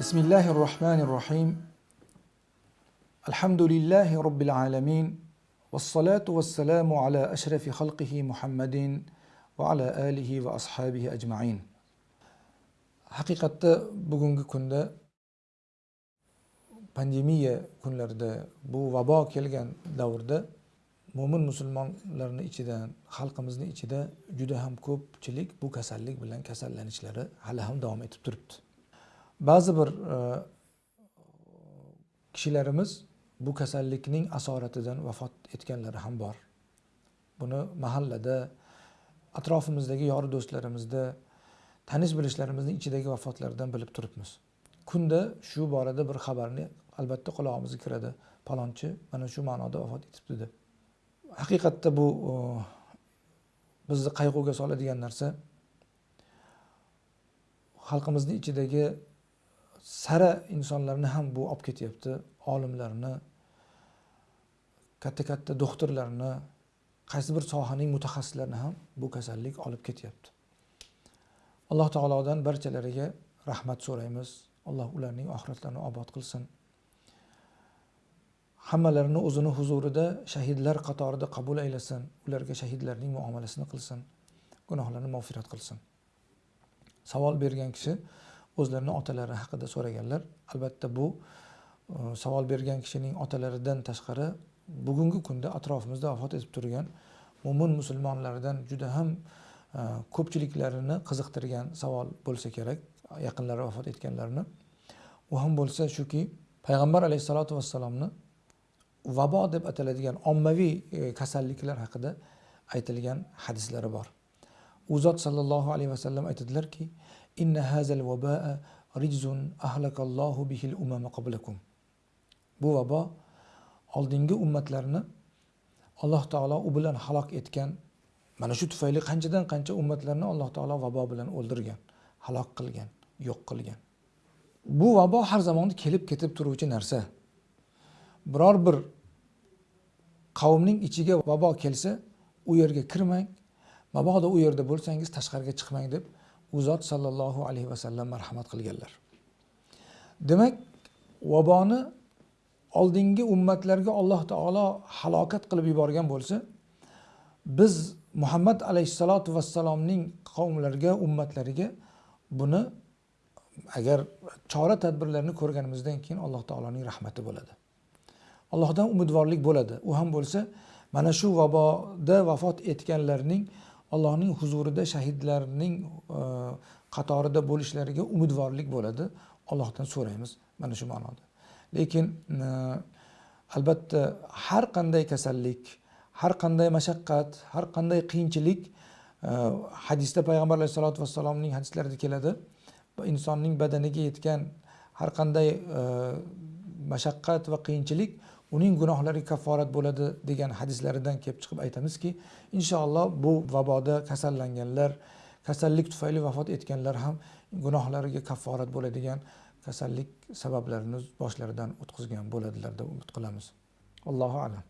بسم الله الرحمن الرحيم الحمد لله رب العالمين والصلاة والسلام على أشرف خلقه محمد وعلى آله وأصحابه أجمعين haqiqatda bugungi kunda pandemiya kunlarida bu vabo kelgan davrda mo'min musulmonlarni ichidan xalqimizni ichida juda ham ko'pchilik bu kasallik bilan kasallanishlari hali ham davom etib turibdi Ba'zi bir e, kishilarimiz bu kasallikning asoratidan vafot etganlari ham bor. Buni mahallada atrofimizdagi yori do'stlarimizda tanish bilishlarimizni ichidagi vafotlardan bilib turibmiz. Kunda shu borada bir xabarni albatta qulog'imizga kiradi. Palonchi mana shu ma'noda vafot etibdi deb. Haqiqatda bu e, bizni qayg'uga soladigan narsa xalqimizni ichidagi sara insonlarni ham bu olib ketyapti. Olimlarni katta katta doktorlarni qaysi bir sohaning mutaxassislarini ham bu kasallik olib ketyapti. Alloh taolodan barchalariga rahmat so'raymiz. Alloh ularning oxiratlarini obod qilsin. Hammalarini o'zini huzurida shahidlar qatorida qabul aylasin. Ularga shahidlarning muomalasini qilsin. Gunohlarini mag'firat qilsin. Savol bergan kishi o'zlarini otalari haqida so'raganlar. Albatta bu e, savol bergan kishining otalaridan tashqari bugungi kunda atrofimizda vafot etib turgan mo'min musulmonlardan juda ham e, ko'pchiliklarini qiziqtirgan savol bo'lsa kerak yaqinlari vafot etganlarni. U ham bo'lsa shuki payg'ambar alayhissalotu vassalomni vabo deb ataladigan ommaviy e, kasalliklar haqida aytilgan hadislari bor. U zot sollallohu alayhi vasallam aytadilarki inna hazal vabaa rijzun ahlakallohu bihil umama qablakum. Bu vabo oldingi ummatlarni alloh taolo u bilan halok etgan mana shu tufayli qanchadan qancha ummatlarni alloh taolo vabo bilan o'ldirgan halok qilgan yo'q qilgan. Bu vabo har zamonda kelib ketib turuvchi narsa. Biror bir qavmning ichiga vabo kelsa u yerga kirmang mabodo u yerda bo'lsangiz tashqariga chiqmang deb u zot sollallohu alayhi vasallam marhamat qilganlar. Demak vaboni oldingi ummatlarga alloh taolo halokat qilib yuborgan bo'lsa biz muhammad alayhissalotu vassalomning qavmlariga ummatlariga buni agar chora tadbirlarni ko'rganimizdan keyin alloh taoloning rahmati bo'ladi. Allohdan umidvorlik bo'ladi. U ham bo'lsa mana shu vaboda vafot etganlarning allohning huzurida shahidlarning e, qatorida bo'lishlariga umidvorlik bo'ladi. Allohdan so'raymiz mana shu ma'noda. Lekin e, albatta har qanday kasallik har qanday mashaqqat har qanday qiyinchilik e, hadisda payg'ambar alayhisalotu vassalomning hadislarida keladi. Insonning badaniga yetgan har qanday e, mashaqqat va qiyinchilik uning gunohlariga kafforat bo'ladi degan hadislaridan kelib chiqib aytamizki inshaalloh bu vaboda kasallanganlar kasallik tufayli vafot etganlar ham gunohlariga kafforat bo'ladigan kasallik sabablarini boshlaridan o'tkazgan bo'ladilar deb umid qilamiz. Allohu alam.